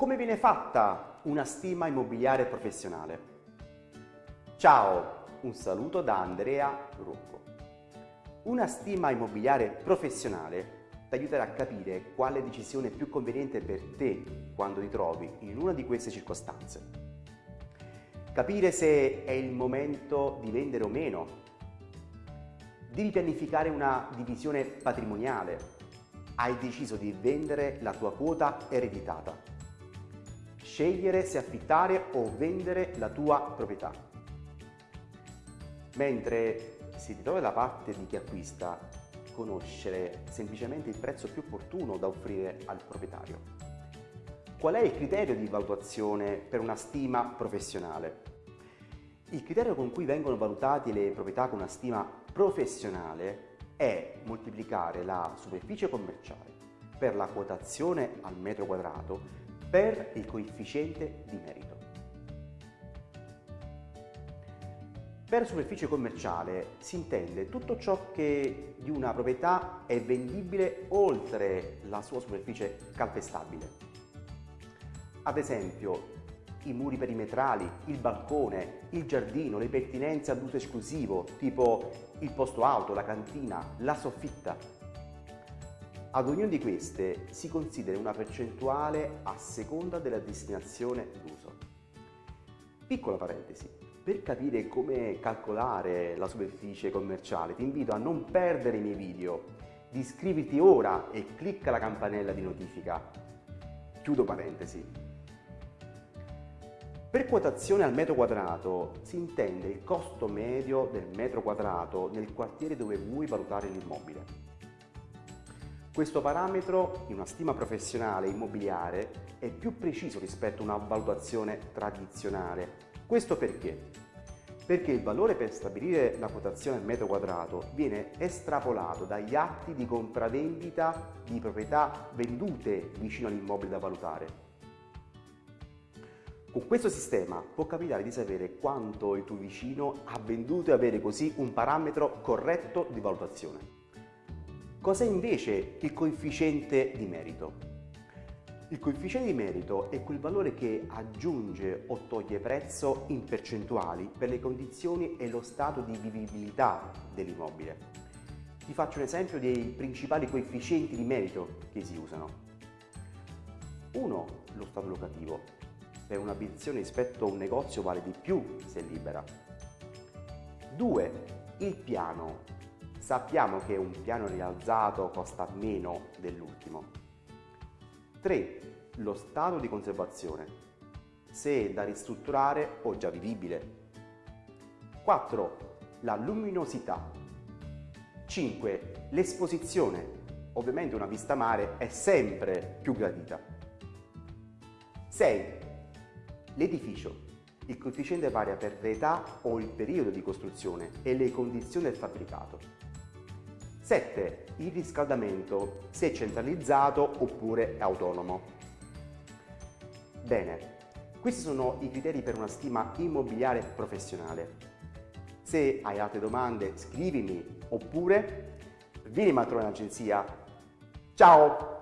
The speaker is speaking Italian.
Come viene fatta una stima immobiliare professionale? Ciao, un saluto da Andrea Rocco. Una stima immobiliare professionale ti aiuterà a capire quale decisione è più conveniente per te quando ti trovi in una di queste circostanze. Capire se è il momento di vendere o meno. Devi pianificare una divisione patrimoniale. Hai deciso di vendere la tua quota ereditata scegliere se affittare o vendere la tua proprietà. Mentre se ti trovi dalla parte di chi acquista, conoscere semplicemente il prezzo più opportuno da offrire al proprietario. Qual è il criterio di valutazione per una stima professionale? Il criterio con cui vengono valutate le proprietà con una stima professionale è moltiplicare la superficie commerciale per la quotazione al metro quadrato per il coefficiente di merito. Per superficie commerciale si intende tutto ciò che di una proprietà è vendibile oltre la sua superficie calpestabile. Ad esempio, i muri perimetrali, il balcone, il giardino, le pertinenze ad uso esclusivo, tipo il posto auto, la cantina, la soffitta, ad ognuna di queste si considera una percentuale a seconda della destinazione d'uso. Piccola parentesi, per capire come calcolare la superficie commerciale ti invito a non perdere i miei video, di iscriviti ora e clicca la campanella di notifica. Chiudo parentesi. Per quotazione al metro quadrato si intende il costo medio del metro quadrato nel quartiere dove vuoi valutare l'immobile. Questo parametro in una stima professionale immobiliare è più preciso rispetto a una valutazione tradizionale. Questo perché? Perché il valore per stabilire la quotazione al metro quadrato viene estrapolato dagli atti di compravendita di proprietà vendute vicino all'immobile da valutare. Con questo sistema può capitare di sapere quanto il tuo vicino ha venduto e avere così un parametro corretto di valutazione. Cos'è invece il coefficiente di merito? Il coefficiente di merito è quel valore che aggiunge o toglie prezzo in percentuali per le condizioni e lo stato di vivibilità dell'immobile. Ti faccio un esempio dei principali coefficienti di merito che si usano. 1. Lo stato locativo. Per un'abitazione rispetto a un negozio vale di più se libera. 2. Il piano sappiamo che un piano rialzato costa meno dell'ultimo. 3. Lo stato di conservazione, se da ristrutturare o già vivibile. 4. La luminosità. 5. L'esposizione. Ovviamente una vista mare è sempre più gradita. 6. L'edificio. Il coefficiente varia per l'età o il periodo di costruzione e le condizioni del fabbricato. 7. Il riscaldamento, se centralizzato oppure autonomo. Bene, questi sono i criteri per una stima immobiliare professionale. Se hai altre domande scrivimi oppure vieni a trovare in agenzia. Ciao!